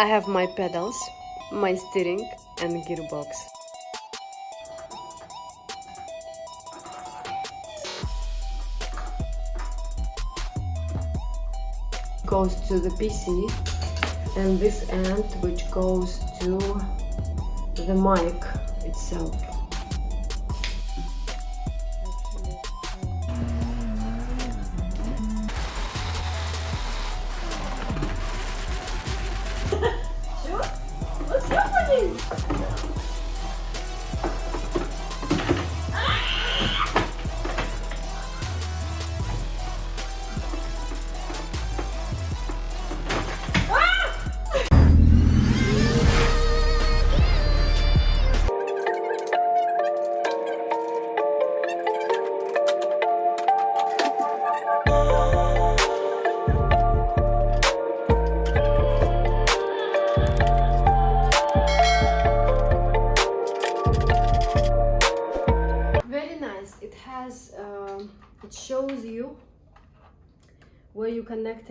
I have my pedals, my steering and gearbox. Goes to the PC and this end which goes to the mic itself.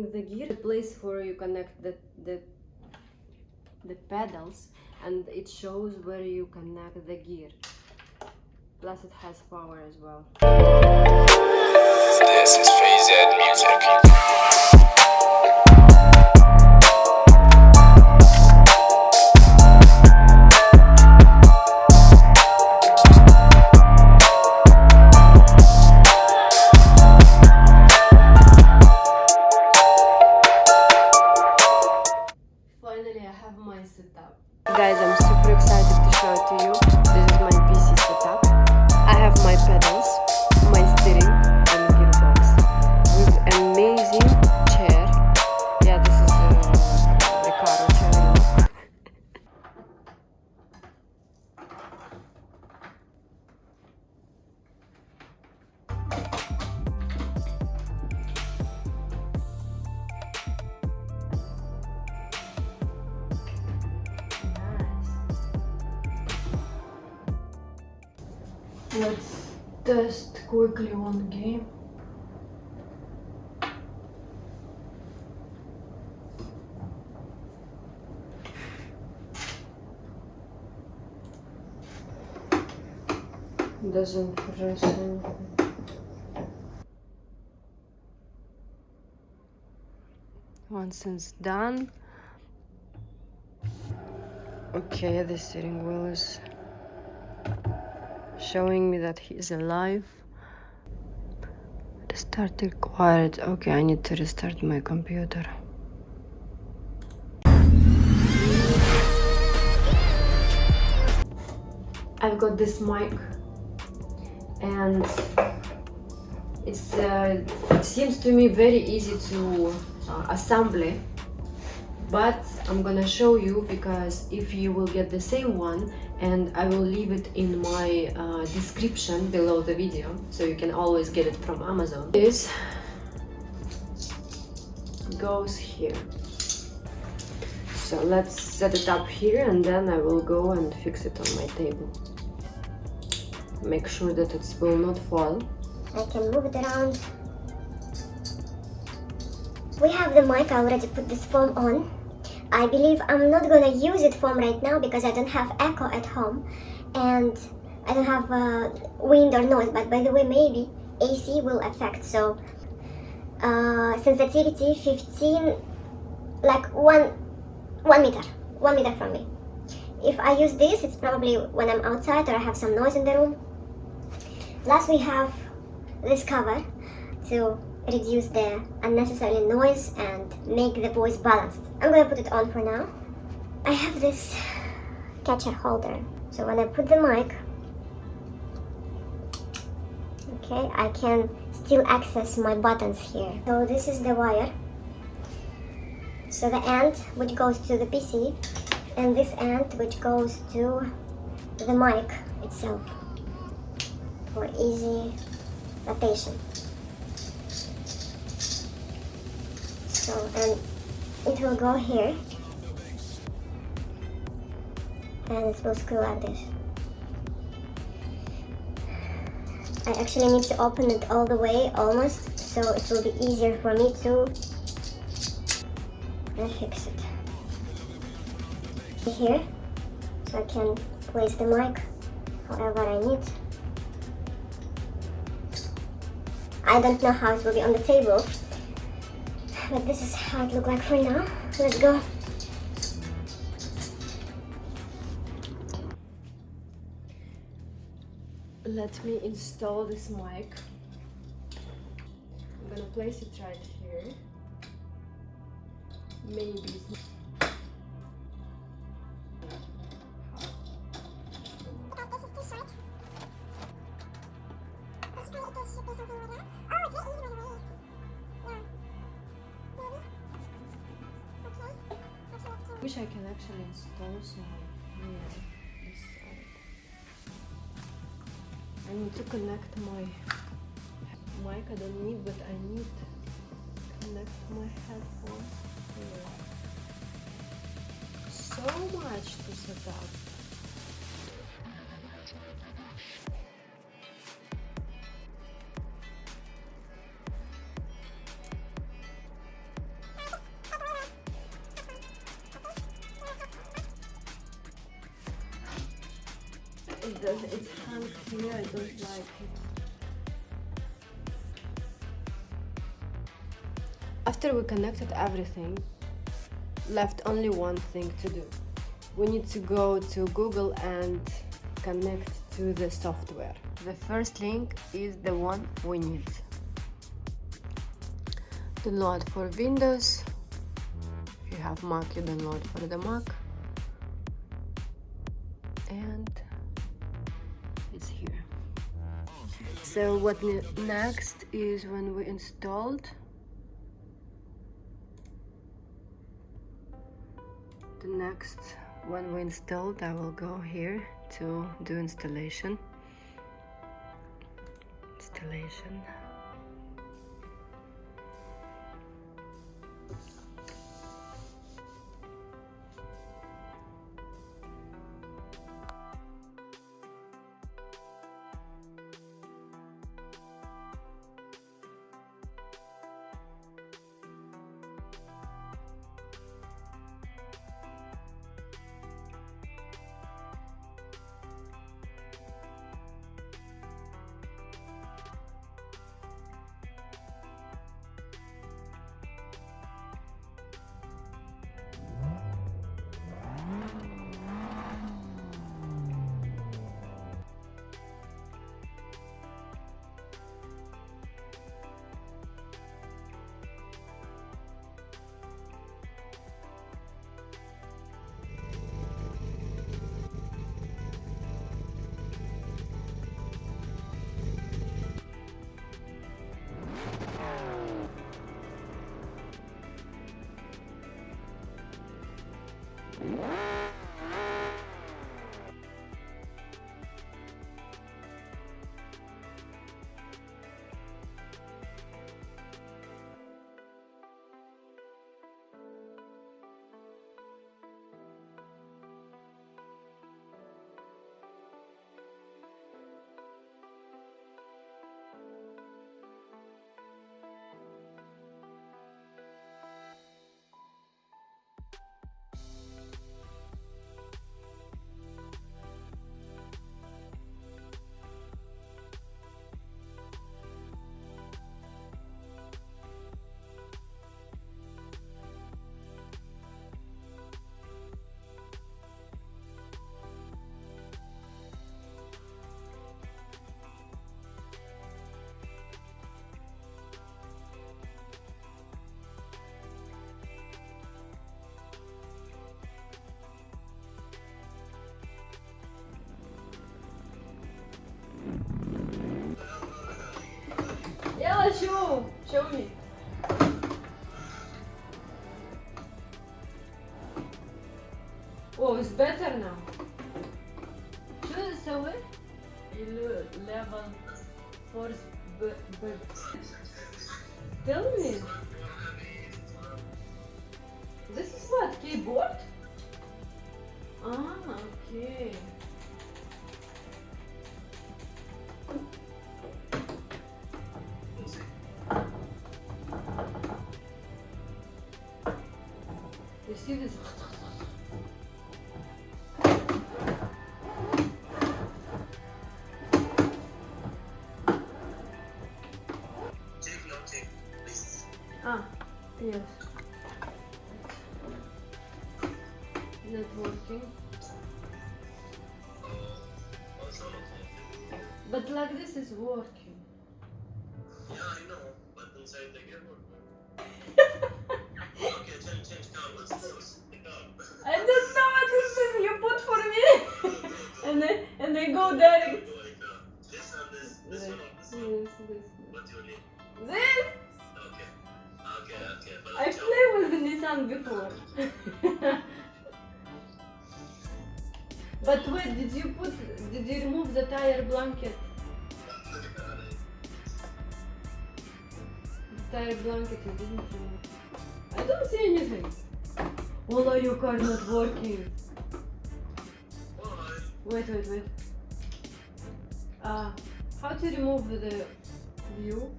The gear, the place where you connect the the the pedals, and it shows where you connect the gear. Plus, it has power as well. This is Music. Have my setup. Guys, I'm super excited to show it to you. Let's test quickly one game. Doesn't press anything. Once it's done. Okay, the steering wheel is showing me that he is alive. Restart quiet Okay, I need to restart my computer. I've got this mic and it's uh, it seems to me very easy to uh, assemble but I'm gonna show you because if you will get the same one and I will leave it in my uh, description below the video so you can always get it from Amazon this goes here so let's set it up here and then I will go and fix it on my table make sure that it will not fall I can move it around. We have the mic, I already put this foam on. I believe I'm not gonna use it foam right now because I don't have echo at home and I don't have uh, wind or noise, but by the way, maybe AC will affect. So uh, sensitivity 15, like one, one meter, one meter from me. If I use this, it's probably when I'm outside or I have some noise in the room. Plus we have this cover to reduce the unnecessary noise and make the voice balanced. I'm gonna put it on for now. I have this catcher holder. So when I put the mic, okay, I can still access my buttons here. So this is the wire. So the end which goes to the PC and this end which goes to the mic itself for easy rotation. So, and it will go here. And it will screw like this. I actually need to open it all the way, almost, so it will be easier for me to fix it. here so I can place the mic however I need. I don't know how it will be on the table, but this is how it look like for now. Let's go. Let me install this mic. I'm gonna place it right here. Maybe I need to connect my mic. I don't need, but I need to connect my headphones. So much to set up. It does. It's hangs here. I don't like it. After we connected everything, left only one thing to do. We need to go to Google and connect to the software. The first link is the one we need. Download for Windows. If you have Mac, you download for the Mac. And So what ne- next is when we installed the next when we installed I will go here to do installation. Installation Yalla, show! Show me. Oh, it's better now. شو نسوي؟ level force b b Tell me. This is what keyboard? Ah, okay. see this? Ah, yes. Not working. But like this is working. Yeah, I know, but inside the and they go direct. Go like uh, this and this, this Yes, one or this this, one. this. What do you need? This? Okay. Okay, okay. But I played with the Nissan before. but wait, did you put, did you remove the tire blanket? The tire blanket you didn't remove. I don't see anything. Wallah, your car not working. Wait, wait, wait. Uh, how to remove the view?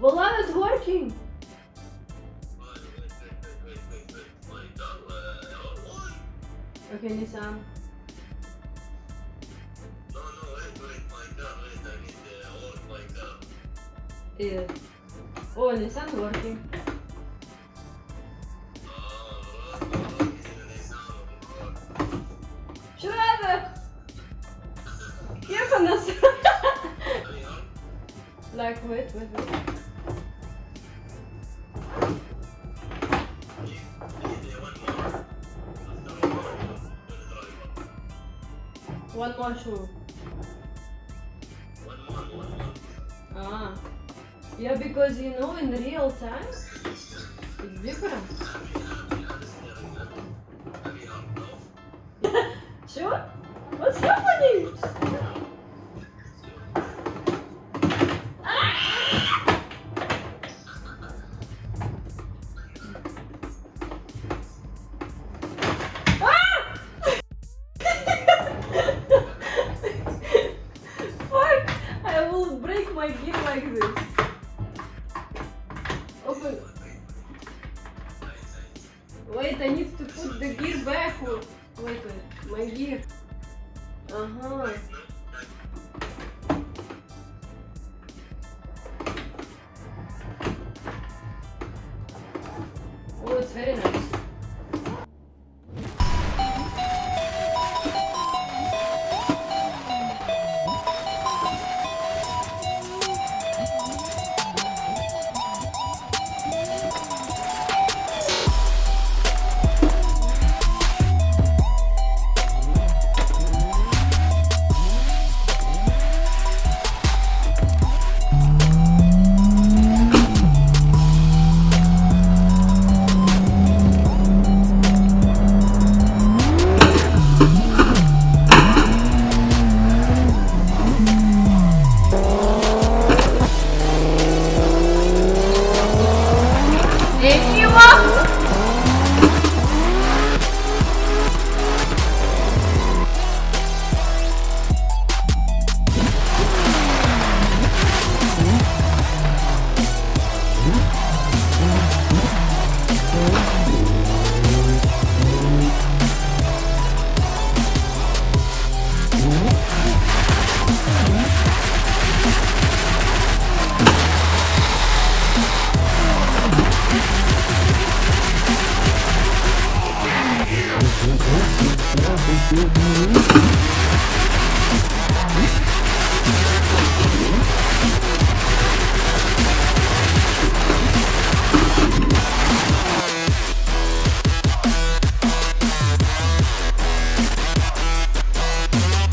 Wallah, not working. Okay, Nissan. No, no, wait, wait, wait, I need the like, Yeah. Oh, Nissan working. Like wait wait wait. one more. Shoe. Ah. Yeah, because you know in real time it's different. Sure? Wait, my